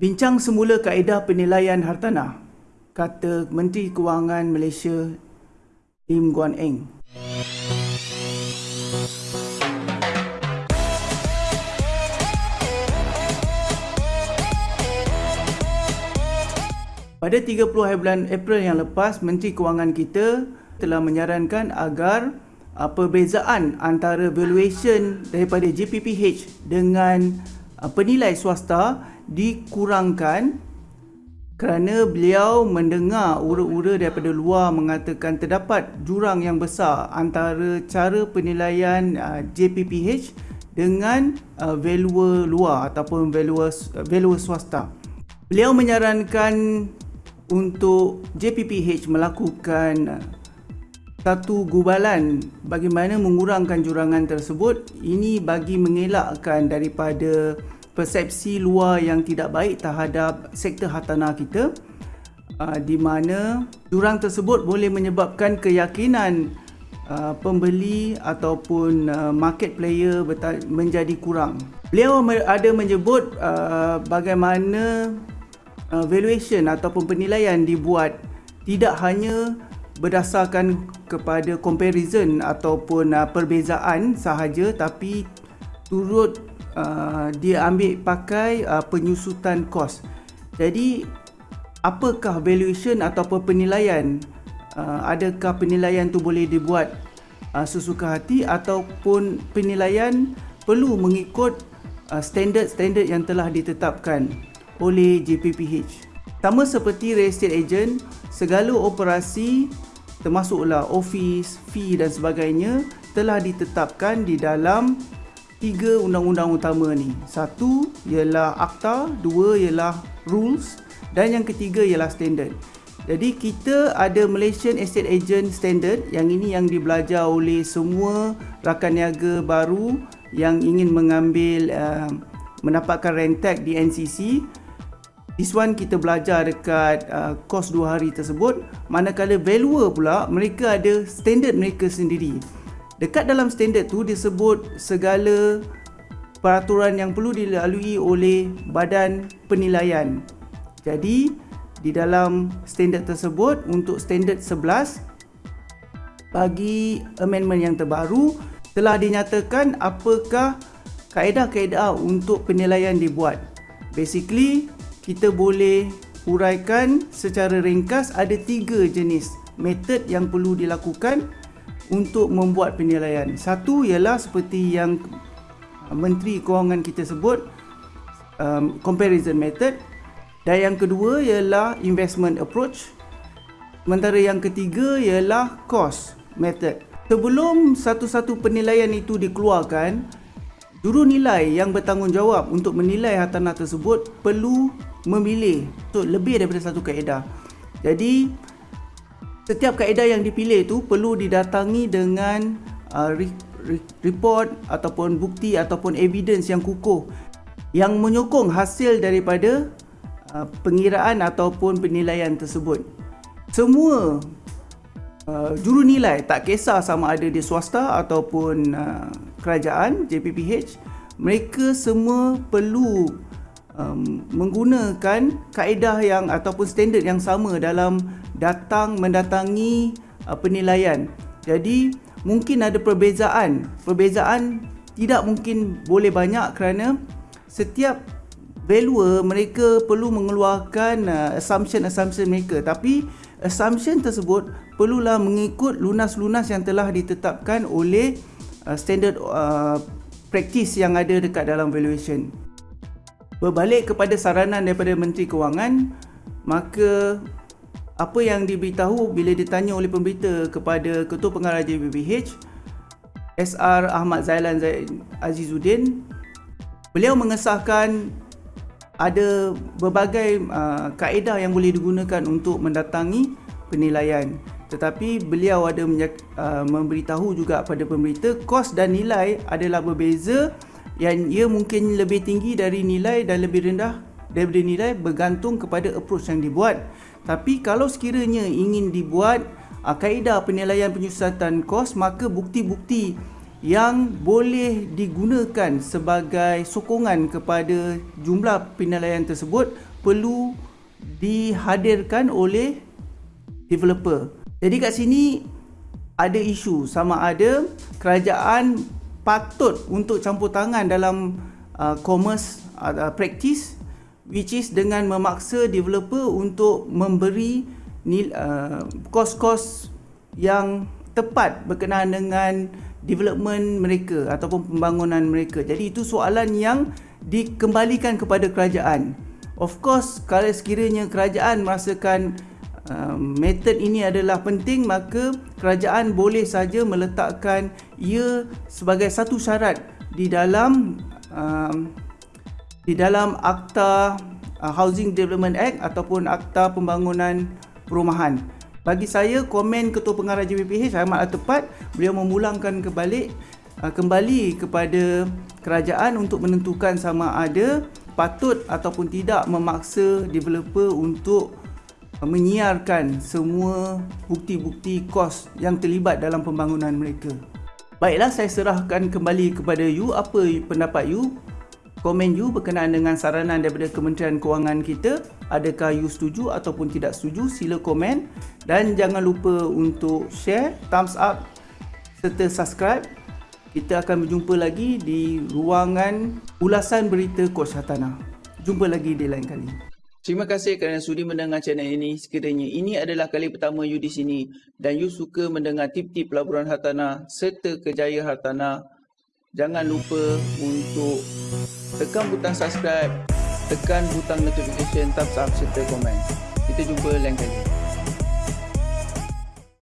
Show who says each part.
Speaker 1: Bincang semula kaedah penilaian hartanah, kata Menteri Kewangan Malaysia Lim Guan Eng. Pada 30 hari bulan April yang lepas, Menteri Kewangan kita telah menyarankan agar uh, perbezaan antara valuation daripada JPPH dengan uh, penilai swasta dikurangkan kerana beliau mendengar ura-ura daripada luar mengatakan terdapat jurang yang besar antara cara penilaian uh, JPPH dengan uh, valuer luar ataupun valuer, uh, valuer swasta. Beliau menyarankan untuk JPPH melakukan uh, satu gubalan bagaimana mengurangkan jurangan tersebut ini bagi mengelakkan daripada persepsi luar yang tidak baik terhadap sektor hartanah kita uh, di mana jurang tersebut boleh menyebabkan keyakinan uh, pembeli ataupun market player menjadi kurang. Beliau ada menyebut bagaimana uh, valuation ataupun penilaian dibuat tidak hanya berdasarkan kepada comparison ataupun uh, perbezaan sahaja tapi turut uh, dia ambil pakai uh, penyusutan kos. Jadi apakah valuation ataupun penilaian? Uh, adakah penilaian tu boleh dibuat uh, sesuka hati ataupun penilaian perlu mengikut uh, standard-standard yang telah ditetapkan? oleh JPPH. Sama seperti real estate agent, segala operasi termasuklah office, fee dan sebagainya telah ditetapkan di dalam tiga undang-undang utama ni. Satu ialah akta, dua ialah rules dan yang ketiga ialah standard. Jadi kita ada Malaysian Estate Agent Standard yang ini yang dibelajar oleh semua rakan niaga baru yang ingin mengambil uh, mendapatkan rentek di NCC This one kita belajar dekat uh, kos 2 hari tersebut Manakala valuer pula mereka ada standard mereka sendiri Dekat dalam standard tu disebut segala peraturan yang perlu dilalui oleh badan penilaian. Jadi di dalam standard tersebut untuk standard 11 Bagi amendment yang terbaru telah dinyatakan apakah kaedah-kaedah untuk penilaian dibuat. Basically kita boleh huraikan secara ringkas ada tiga jenis metod yang perlu dilakukan untuk membuat penilaian. Satu ialah seperti yang Menteri Kewangan kita sebut um, comparison method dan yang kedua ialah investment approach. Sementara yang ketiga ialah cost method. Sebelum satu-satu penilaian itu dikeluarkan, juru nilai yang bertanggungjawab untuk menilai hartanah tersebut perlu memilih untuk lebih daripada satu kaedah. Jadi setiap kaedah yang dipilih itu perlu didatangi dengan uh, re re report ataupun bukti ataupun evidence yang kukuh yang menyokong hasil daripada uh, pengiraan ataupun penilaian tersebut. Semua uh, juru nilai tak kisah sama ada di swasta ataupun uh, kerajaan JPPH mereka semua perlu um, menggunakan kaedah yang ataupun standard yang sama dalam datang mendatangi uh, penilaian. Jadi mungkin ada perbezaan. Perbezaan tidak mungkin boleh banyak kerana setiap valuer mereka perlu mengeluarkan uh, assumption-assumption mereka tapi assumption tersebut perlulah mengikut lunas-lunas yang telah ditetapkan oleh uh, standard uh, practice yang ada dekat dalam valuation. Berbalik kepada saranan daripada Menteri Kewangan, maka apa yang diberitahu bila ditanya oleh pemberita kepada Ketua Pengarah JBBH, SR Ahmad Zailan Azizuddin, beliau mengesahkan ada berbagai uh, kaedah yang boleh digunakan untuk mendatangi penilaian. Tetapi beliau ada uh, memberitahu juga kepada pemberita kos dan nilai adalah berbeza yang ia mungkin lebih tinggi dari nilai dan lebih rendah daripada nilai bergantung kepada approach yang dibuat. Tapi kalau sekiranya ingin dibuat uh, kaedah penilaian penyusutan kos maka bukti-bukti yang boleh digunakan sebagai sokongan kepada jumlah penilaian tersebut perlu dihadirkan oleh developer. Jadi kat sini ada isu sama ada kerajaan patut untuk campur tangan dalam uh, commerce uh, practice which is dengan memaksa developer untuk memberi uh, kos-kos yang tepat berkenaan dengan development mereka ataupun pembangunan mereka. Jadi itu soalan yang dikembalikan kepada kerajaan. Of course, kalau sekiranya kerajaan merasakan uh, metod ini adalah penting, maka kerajaan boleh saja meletakkan ia sebagai satu syarat di dalam uh, di dalam Akta uh, Housing Development Act ataupun Akta Pembangunan Perumahan. Bagi saya komen Ketua Pengarah JPPH amatlah tepat beliau memulangkan kembali uh, kembali kepada kerajaan untuk menentukan sama ada patut ataupun tidak memaksa developer untuk menyiarkan semua bukti-bukti kos yang terlibat dalam pembangunan mereka. Baiklah saya serahkan kembali kepada you apa pendapat you komen you berkenaan dengan saranan daripada Kementerian Kewangan kita. Adakah you setuju ataupun tidak setuju? Sila komen. Dan jangan lupa untuk share thumbs up serta subscribe. Kita akan berjumpa lagi di ruangan ulasan berita Coach Hatana jumpa lagi di lain kali Terima kasih kerana sudi mendengar channel ini. Sekiranya ini adalah kali pertama you di sini dan you suka mendengar tip-tip pelaburan hartanah serta kejayaan hartanah, jangan lupa untuk tekan butang subscribe, tekan butang notification, thumbs up serta komen. Kita jumpa lain kali.